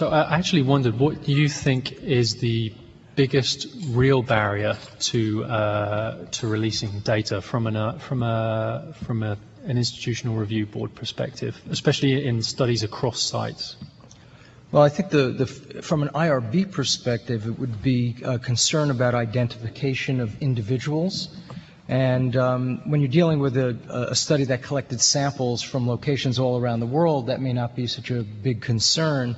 So I actually wondered, what you think is the biggest real barrier to uh, to releasing data from an uh, from a from a, an institutional review board perspective, especially in studies across sites? Well, I think the, the, from an IRB perspective, it would be a concern about identification of individuals. And um, when you're dealing with a, a, study that collected samples from locations all around the world, that may not be such a big concern.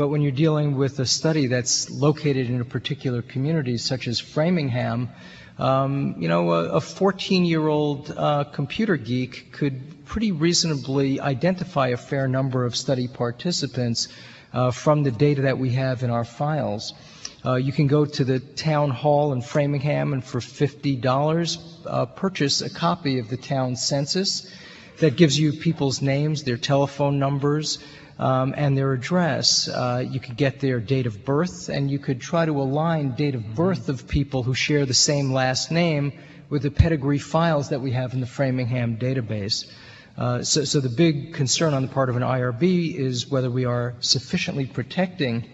But when you're dealing with a study that's located in a particular community, such as Framingham, um, you know, a 14-year-old uh, computer geek could pretty reasonably identify a fair number of study participants uh, from the data that we have in our files. Uh, you can go to the town hall in Framingham and for $50 uh, purchase a copy of the town census that gives you people's names, their telephone numbers, um, and their address. Uh, you could get their date of birth, and you could try to align date of birth of people who share the same last name with the pedigree files that we have in the Framingham database. Uh, so, so, the big concern on the part of an IRB is whether we are sufficiently protecting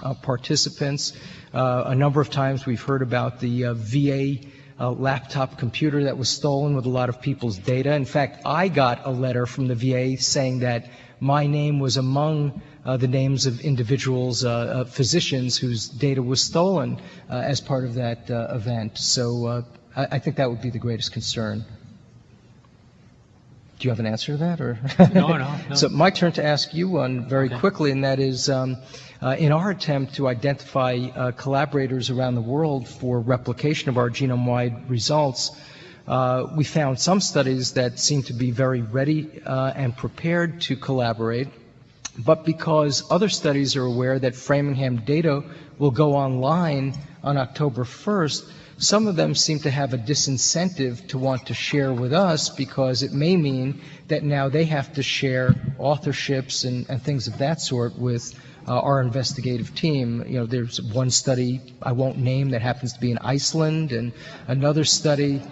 uh, participants. Uh, a number of times we've heard about the uh, VA uh, laptop computer that was stolen with a lot of people's data. In fact, I got a letter from the VA saying that my name was among uh, the names of individuals, uh, uh, physicians whose data was stolen as part of that event. So I, I think that would be the greatest concern. Do you have an answer to that, or? no, no, no. So my turn to ask you one very okay. quickly, and that is, um, uh, in our attempt to identify uh, collaborators around the world for replication of our genome-wide results, uh, we found some studies that seem to be very ready uh, and prepared to collaborate, but because other studies are aware that Framingham data will go online on October 1st, some of them seem to have a disincentive to want to share with us because it may mean that now they have to share authorships and, and things of that sort with uh, our investigative team. You know, there's one study I won't name that happens to be in Iceland, and another study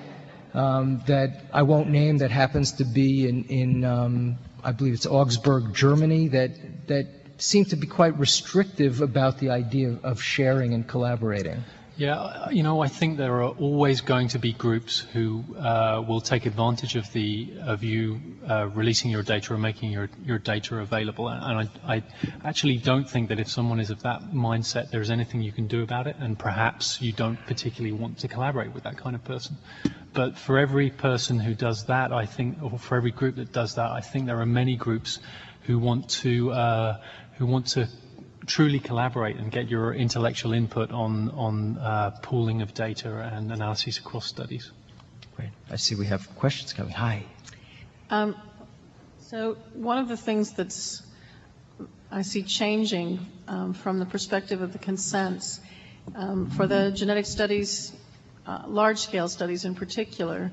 um, that I won't name that happens to be in, in um, I believe it's Augsburg, Germany, that that seem to be quite restrictive about the idea of sharing and collaborating. Yeah, you know, I think there are always going to be groups who uh, will take advantage of the of you uh, releasing your data or making your your data available. And I, I, actually don't think that if someone is of that mindset, there's anything you can do about it. And perhaps you don't particularly want to collaborate with that kind of person. But for every person who does that, I think, or for every group that does that, I think there are many groups who want to uh, who want to truly collaborate and get your intellectual input on, on uh, pooling of data and analyses across studies. Great. I see we have questions coming. Hi. Um, so one of the things that's I see changing um, from the perspective of the consents um, for the genetic studies, uh, large-scale studies in particular,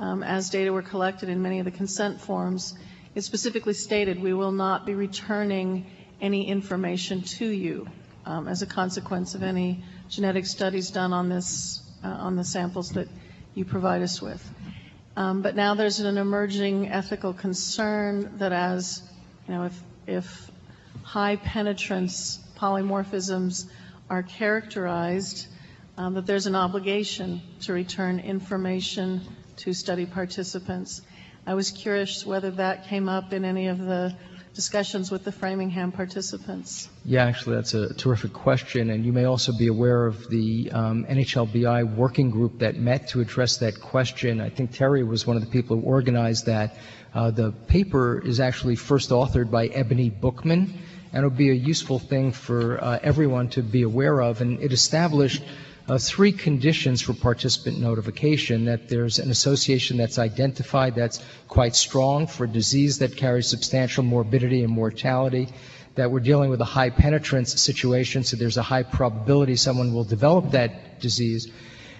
um, as data were collected in many of the consent forms, it specifically stated we will not be returning any information to you um, as a consequence of any genetic studies done on this uh, on the samples that you provide us with. Um, but now there's an emerging ethical concern that as you know, if if high penetrance polymorphisms are characterized, um, that there's an obligation to return information to study participants. I was curious whether that came up in any of the discussions with the Framingham participants? Yeah, actually, that's a terrific question. And you may also be aware of the um, NHLBI working group that met to address that question. I think Terry was one of the people who organized that. Uh, the paper is actually first authored by Ebony Bookman, and it'll be a useful thing for uh, everyone to be aware of. And it established uh, three conditions for participant notification, that there's an association that's identified that's quite strong for a disease that carries substantial morbidity and mortality, that we're dealing with a high penetrance situation, so there's a high probability someone will develop that disease,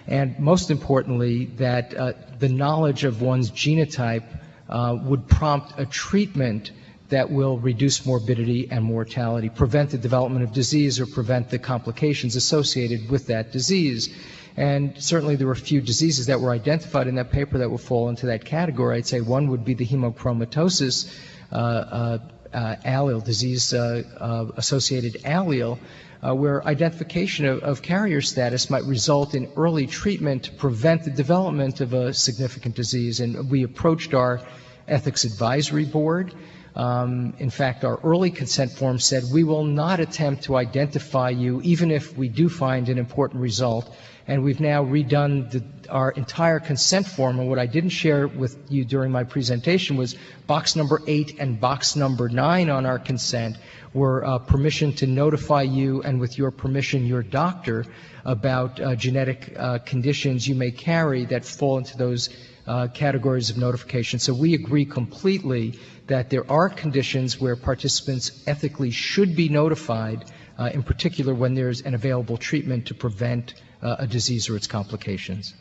and most importantly, that uh, the knowledge of one's genotype uh, would prompt a treatment that will reduce morbidity and mortality, prevent the development of disease, or prevent the complications associated with that disease. And certainly there were a few diseases that were identified in that paper that would fall into that category. I'd say one would be the hemochromatosis uh, uh, uh, allele, disease-associated allele, uh, where identification of, of, carrier status might result in early treatment to prevent the development of a significant disease. And we approached our ethics advisory board. Um, in fact, our early consent form said we will not attempt to identify you even if we do find an important result. And we've now redone the, our entire consent form. And what I didn't share with you during my presentation was box number eight and box number nine on our consent were uh, permission to notify you and with your permission your doctor about uh, genetic uh, conditions you may carry that fall into those uh, categories of notification. So we agree completely that there are conditions where participants ethically should be notified, uh, in particular when there's an available treatment to prevent uh, a disease or its complications.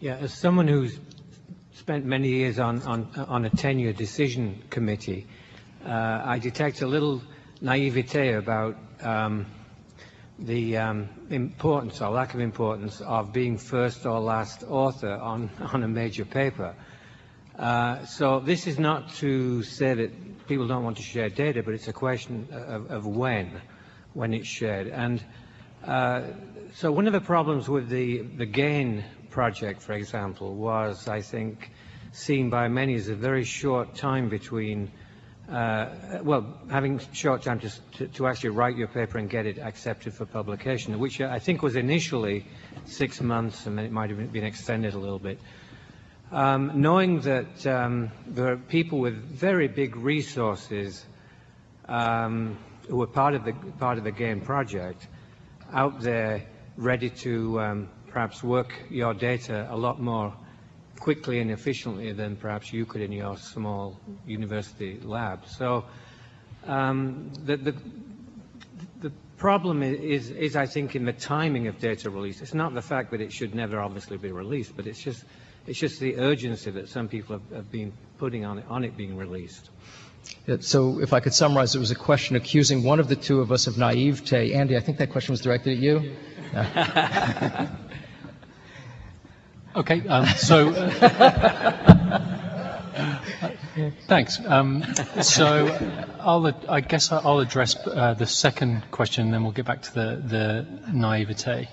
Yeah, as someone who's spent many years on, on, on a tenure decision committee, uh, I detect a little naivete about um, the um, importance or lack of importance of being first or last author on, on a major paper. Uh, so this is not to say that people don't want to share data, but it's a question of, of when, when it's shared. And uh, so one of the problems with the, the GAIN project, for example, was, I think, seen by many as a very short time between uh, well, having short time to, to, to, actually write your paper and get it accepted for publication, which I think was initially six months, and then it might have been extended a little bit. Um, knowing that um, there are people with very big resources um, who are part of the part of the GAIN project out there, ready to um, perhaps work your data a lot more quickly and efficiently than perhaps you could in your small university lab. So um, the, the, the problem is, is, I think, in the timing of data release. It's not the fact that it should never obviously be released, but it's just, it's just the urgency that some people have, have been putting on it, on it being released. So if I could summarize, it was a question accusing one of the two of us of naivete. Andy, I think that question was directed at you. Okay, um, so thanks. Um, so I'll, I guess I'll address uh, the second question, and then we'll get back to the, the naivete.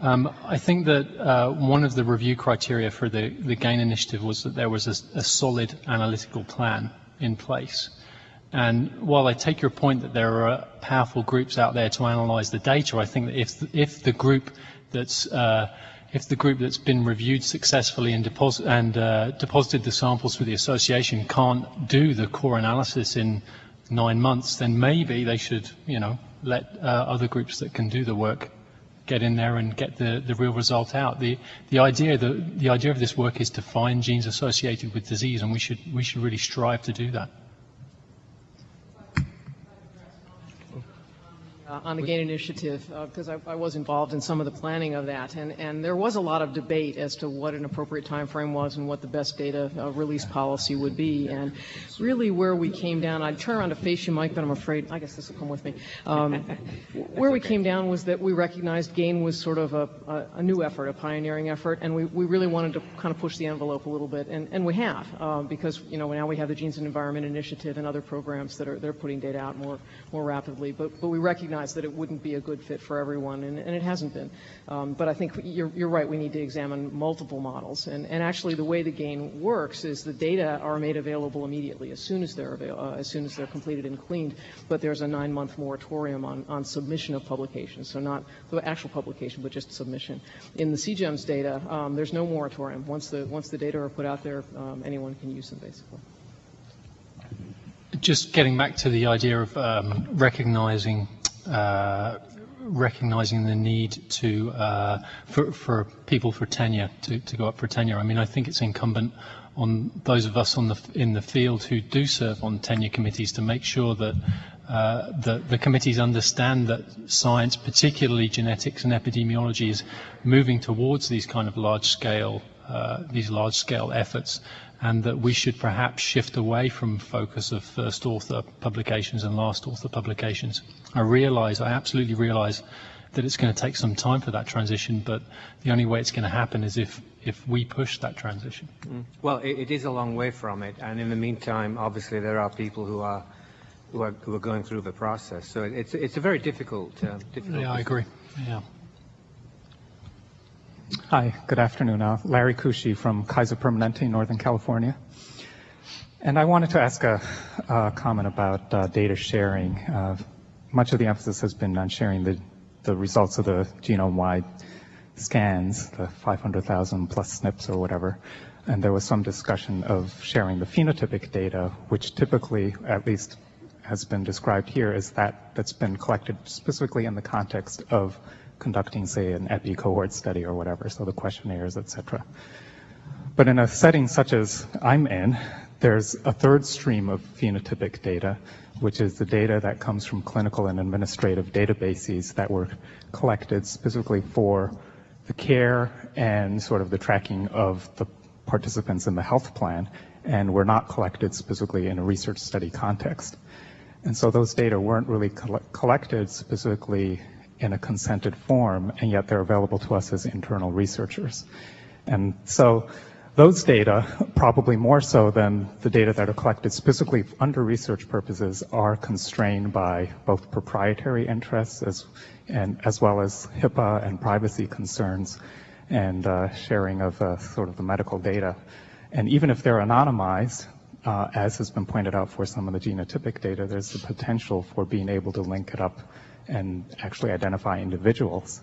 Um, I think that uh, one of the review criteria for the, the GAIN initiative was that there was a, a solid analytical plan in place. And while I take your point that there are powerful groups out there to analyze the data, I think that if, if the group that's uh, if the group that's been reviewed successfully and, deposit, and uh, deposited the samples through the association can't do the core analysis in nine months, then maybe they should, you know, let uh, other groups that can do the work get in there and get the, the real result out. The, the, idea, the, the idea of this work is to find genes associated with disease, and we should, we should really strive to do that. Uh, on the GAIN initiative because uh, I, I, was involved in some of the planning of that, and, and there was a lot of debate as to what an appropriate time frame was and what the best data uh, release policy would be. And really, where we came down, I'd turn around to face you, Mike, but I'm afraid I guess this will come with me. Um, where we came down was that we recognized GAIN was sort of a, a, a, new effort, a pioneering effort, and we, we really wanted to kind of push the envelope a little bit, and, and we have um, because you know now we have the Genes and Environment Initiative and other programs that are they're putting data out more more rapidly, but but we recognize recognize that it wouldn't be a good fit for everyone, and, and it hasn't been. Um, but I think you're, you're, right, we need to examine multiple models. And, and, actually, the way the GAIN works is the data are made available immediately as soon as they're, avail- uh, as soon as they're completed and cleaned, but there's a nine-month moratorium on, on submission of publications, so not the actual publication, but just submission. In the CGEMS data, um, there's no moratorium. Once the, once the data are put out there, um, anyone can use them, basically. Just getting back to the idea of um, recognizing uh, recognizing the need to uh, for, for, people for tenure to, to, go up for tenure. I mean, I think it's incumbent on those of us on the, in the field who do serve on tenure committees to make sure that uh, the, the, committees understand that science, particularly genetics and epidemiology, is moving towards these kind of large-scale uh, these large-scale efforts and that we should perhaps shift away from focus of first author publications and last author publications. I realize, I absolutely realize that it's going to take some time for that transition, but the only way it's going to happen is if, if we push that transition. Well, it, it is a long way from it, and in the meantime, obviously, there are people who are who are, who are going through the process. So it's it's a very difficult uh, difficult. Yeah, I agree. Yeah. Hi, good afternoon. Uh, Larry Kushi from Kaiser Permanente, Northern California. And I wanted to ask a, a comment about uh, data sharing. Uh, much of the emphasis has been on sharing the, the results of the genome-wide scans, the 500,000 plus SNPs or whatever. And there was some discussion of sharing the phenotypic data, which typically, at least has been described here, as that that's been collected specifically in the context of conducting, say, an epi cohort study or whatever, so the questionnaires, et cetera. But in a setting such as I'm in, there's a third stream of phenotypic data, which is the data that comes from clinical and administrative databases that were collected specifically for the care and sort of the tracking of the participants in the health plan, and were not collected specifically in a research study context. And so those data weren't really coll collected specifically in a consented form, and yet they're available to us as internal researchers. And so those data, probably more so than the data that are collected specifically under research purposes, are constrained by both proprietary interests as, and, as well as HIPAA and privacy concerns and uh, sharing of uh, sort of the medical data. And even if they're anonymized, uh, as has been pointed out for some of the genotypic data, there's the potential for being able to link it up and actually identify individuals.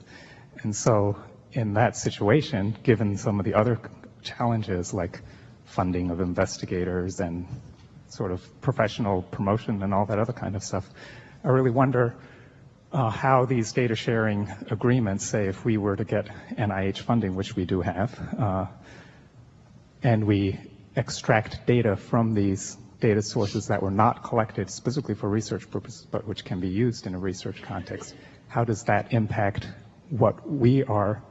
And so in that situation, given some of the other challenges like funding of investigators and sort of professional promotion and all that other kind of stuff, I really wonder uh, how these data sharing agreements, say if we were to get NIH funding, which we do have, uh, and we extract data from these data sources that were not collected specifically for research purposes, but which can be used in a research context. How does that impact what we are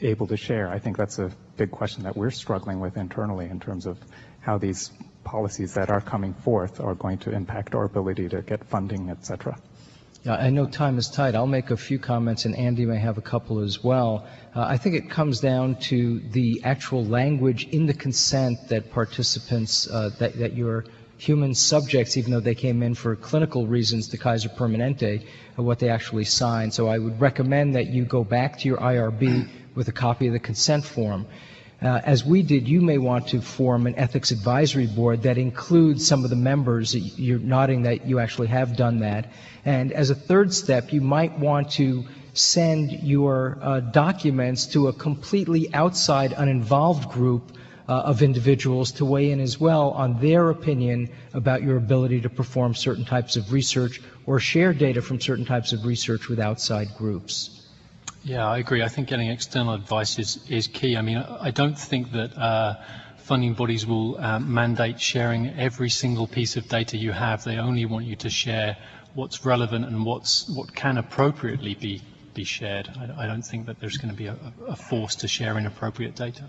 able to share? I think that's a big question that we're struggling with internally in terms of how these policies that are coming forth are going to impact our ability to get funding, et cetera. Yeah, I know time is tight. I'll make a few comments, and Andy may have a couple as well. Uh, I think it comes down to the actual language in the consent that participants, uh, that, that your human subjects, even though they came in for clinical reasons to Kaiser Permanente, uh, what they actually signed. So I would recommend that you go back to your IRB with a copy of the consent form. Uh, as we did, you may want to form an ethics advisory board that includes some of the members. You're nodding that you actually have done that. And as a third step, you might want to send your uh, documents to a completely outside, uninvolved group of individuals to weigh in as well on their opinion about your ability to perform certain types of research or share data from certain types of research with outside groups. Yeah, I agree. I think getting external advice is, is key. I mean, I don't think that uh, funding bodies will uh, mandate sharing every single piece of data you have. They only want you to share what's relevant and what's what can appropriately be be shared. I, I don't think that there's going to be a, a force to share inappropriate data.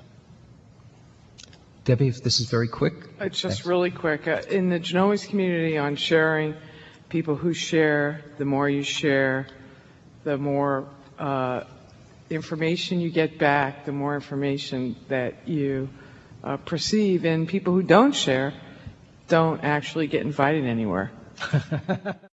Debbie, if this is very quick. It's just Thanks. really quick. Uh, In the genomics community on sharing, people who share, the more you share, the more uh, information you get back, the more information that you uh, perceive, and people who don't share don't actually get invited anywhere.